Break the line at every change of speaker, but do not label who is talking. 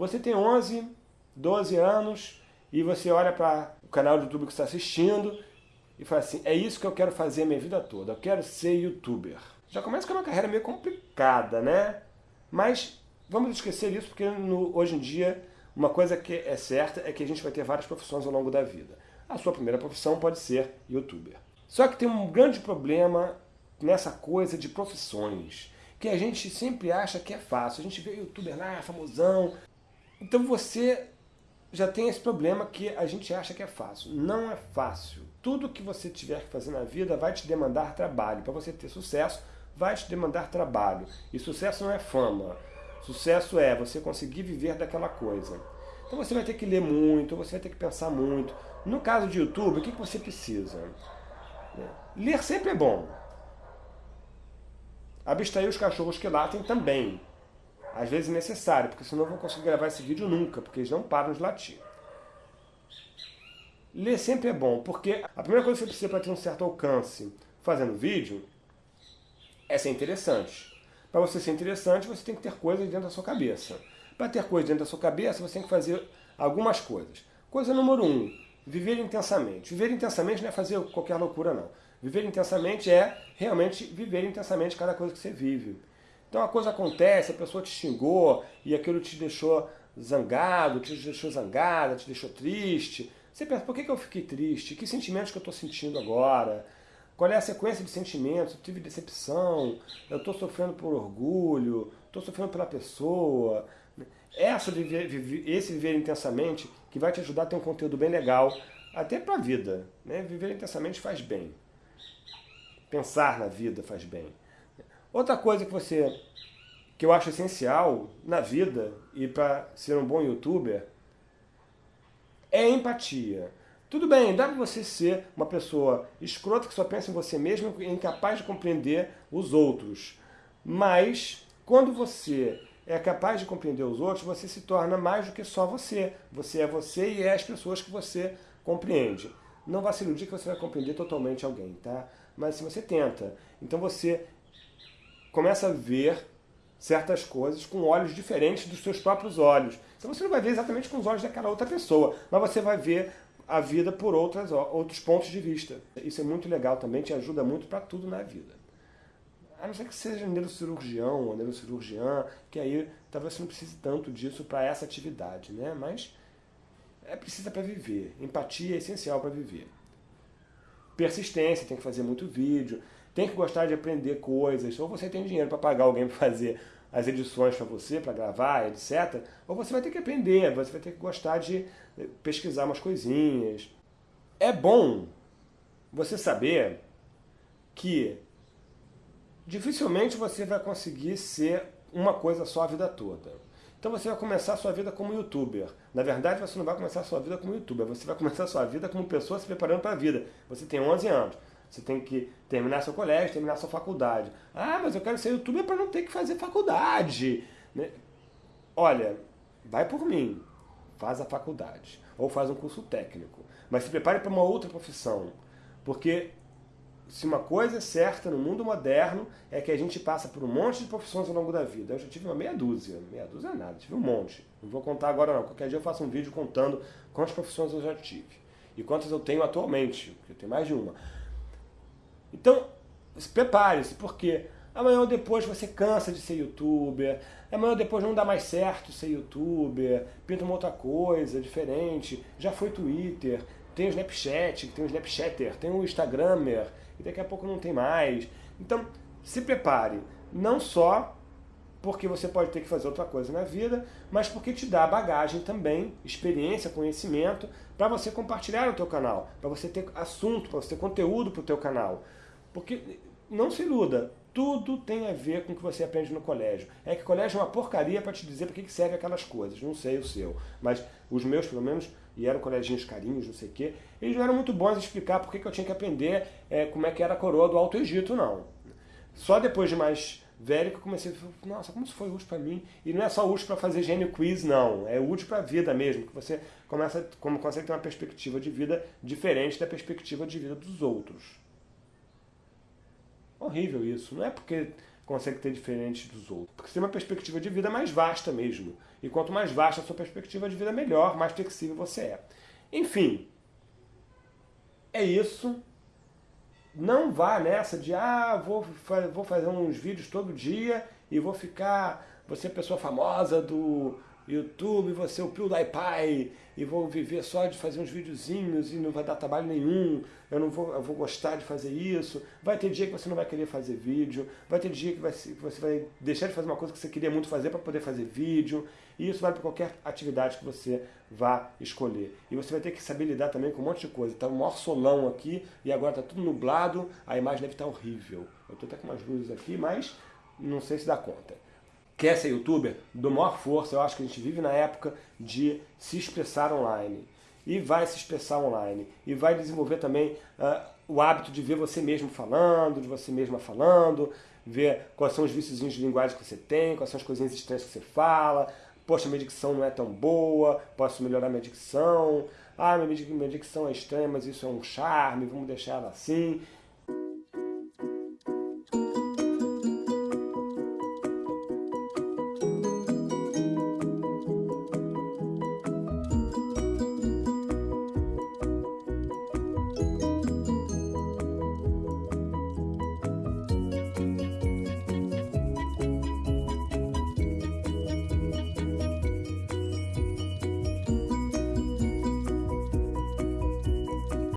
Você tem 11, 12 anos e você olha para o canal do YouTube que está assistindo e fala assim, é isso que eu quero fazer a minha vida toda, eu quero ser youtuber. Já começa com uma carreira meio complicada, né? Mas vamos esquecer isso porque no, hoje em dia uma coisa que é certa é que a gente vai ter várias profissões ao longo da vida. A sua primeira profissão pode ser youtuber. Só que tem um grande problema nessa coisa de profissões, que a gente sempre acha que é fácil. A gente vê youtuber lá, famosão. Então você já tem esse problema que a gente acha que é fácil. Não é fácil. Tudo que você tiver que fazer na vida vai te demandar trabalho. Para você ter sucesso, vai te demandar trabalho. E sucesso não é fama. Sucesso é você conseguir viver daquela coisa. Então você vai ter que ler muito, você vai ter que pensar muito. No caso de YouTube, o que você precisa? Ler sempre é bom. Abstrair os cachorros que latem também. Às vezes necessário, porque senão eu não conseguir gravar esse vídeo nunca, porque eles não param de latir. Ler sempre é bom, porque a primeira coisa que você precisa para ter um certo alcance fazendo vídeo é ser interessante. Para você ser interessante, você tem que ter coisas dentro da sua cabeça. Para ter coisas dentro da sua cabeça, você tem que fazer algumas coisas. Coisa número um, viver intensamente. Viver intensamente não é fazer qualquer loucura, não. Viver intensamente é realmente viver intensamente cada coisa que você vive. Então a coisa acontece, a pessoa te xingou e aquilo te deixou zangado, te deixou zangada, te deixou triste. Você pensa, por que, eu fiquei triste? Que sentimentos que eu estou sentindo agora? Qual é a sequência de sentimentos? Eu tive decepção, eu estou sofrendo por orgulho, estou sofrendo pela pessoa. Essa viver, esse viver intensamente que vai te ajudar a ter um conteúdo bem legal, até para a vida. Né? Viver intensamente faz bem. Pensar na vida faz bem. Outra coisa que você que eu acho essencial na vida e para ser um bom youtuber é empatia. Tudo bem, dá para você ser uma pessoa escrota que só pensa em você mesmo e incapaz de compreender os outros. Mas, quando você é capaz de compreender os outros, você se torna mais do que só você. Você é você e é as pessoas que você compreende. Não vá se iludir que você vai compreender totalmente alguém, tá? Mas se você tenta. Então você começa a ver certas coisas com olhos diferentes dos seus próprios olhos. Então você não vai ver exatamente com os olhos daquela outra pessoa, mas você vai ver a vida por outras, outros pontos de vista. Isso é muito legal também, te ajuda muito para tudo na vida. A não ser que seja neurocirurgião ou neurocirurgiã, que aí talvez você não precise tanto disso para essa atividade, né? Mas é precisa para viver. Empatia é essencial para viver. Persistência, tem que fazer muito vídeo tem que gostar de aprender coisas, ou você tem dinheiro para pagar alguém para fazer as edições para você, para gravar, etc. Ou você vai ter que aprender, você vai ter que gostar de eh, pesquisar umas coisinhas. É bom você saber que dificilmente você vai conseguir ser uma coisa só a vida toda. Então você vai começar a sua vida como youtuber. Na verdade, você não vai começar a sua vida como youtuber, você vai começar a sua vida como pessoa se preparando para a vida. Você tem 11 anos. Você tem que terminar seu colégio, terminar sua faculdade. Ah, mas eu quero ser youtuber para não ter que fazer faculdade. Né? Olha, vai por mim. Faz a faculdade. Ou faz um curso técnico. Mas se prepare para uma outra profissão. Porque se uma coisa é certa no mundo moderno é que a gente passa por um monte de profissões ao longo da vida. Eu já tive uma meia dúzia. Meia dúzia é nada, tive um monte. Não vou contar agora não. Qualquer dia eu faço um vídeo contando quantas profissões eu já tive. E quantas eu tenho atualmente. Porque eu tenho mais de uma. Então, prepare-se, porque amanhã ou depois você cansa de ser youtuber, amanhã ou depois não dá mais certo ser youtuber, pinta uma outra coisa diferente, já foi Twitter, tem o Snapchat, tem o Snapchatter, tem o Instagrammer, e daqui a pouco não tem mais. Então, se prepare, não só porque você pode ter que fazer outra coisa na vida, mas porque te dá bagagem também, experiência, conhecimento, para você compartilhar no teu canal, para você ter assunto, para você ter conteúdo para o teu canal. Porque, não se iluda, tudo tem a ver com o que você aprende no colégio. É que colégio é uma porcaria para te dizer para que serve aquelas coisas. Não sei o seu, mas os meus, pelo menos, e eram coleginhos carinhos, não sei o quê, eles não eram muito bons em explicar por que eu tinha que aprender é, como é que era a coroa do Alto Egito, não. Só depois de mais velho que eu comecei nossa, como isso foi útil para mim. E não é só útil para fazer gênio quiz, não. É útil para a vida mesmo, que você começa, como consegue ter uma perspectiva de vida diferente da perspectiva de vida dos outros. Horrível isso. Não é porque consegue ter diferente dos outros. Porque você tem uma perspectiva de vida mais vasta mesmo. E quanto mais vasta a sua perspectiva de vida, melhor, mais flexível você é. Enfim, é isso. Não vá nessa de, ah, vou, vou fazer uns vídeos todo dia e vou ficar, você é pessoa famosa do YouTube, você é o PewDiePie e vou viver só de fazer uns videozinhos e não vai dar trabalho nenhum, eu não vou, eu vou gostar de fazer isso. Vai ter dia que você não vai querer fazer vídeo, vai ter dia que, vai, que você vai deixar de fazer uma coisa que você queria muito fazer para poder fazer vídeo. E isso vale para qualquer atividade que você vá escolher. E você vai ter que saber lidar também com um monte de coisa. Está um maior solão aqui e agora está tudo nublado, a imagem deve estar tá horrível. Eu estou até com umas luzes aqui, mas não sei se dá conta quer ser youtuber, do maior força, eu acho que a gente vive na época de se expressar online. E vai se expressar online. E vai desenvolver também uh, o hábito de ver você mesmo falando, de você mesma falando, ver quais são os vícios de linguagem que você tem, quais são as coisinhas estranhas que você fala. Poxa, minha dicção não é tão boa, posso melhorar minha dicção. Ah, minha dicção é estranha, mas isso é um charme, vamos deixar ela assim.